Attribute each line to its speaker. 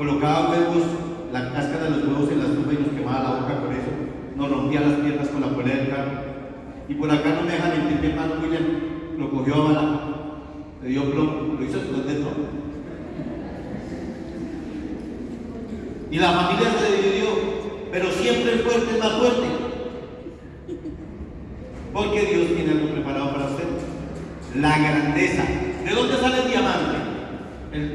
Speaker 1: colocaba pues, huevos, la cáscara de los huevos en la estufa y nos quemaba la boca con eso, nos rompía las piernas con la polea del carro. Y por acá no me dejan mentir mi hermano William, lo cogió a bala, le dio plomo, lo hizo después de todo. Y la familia se dividió, pero siempre el fuerte es más fuerte. Porque Dios tiene algo preparado para usted. La grandeza. ¿De dónde sale el diamante? El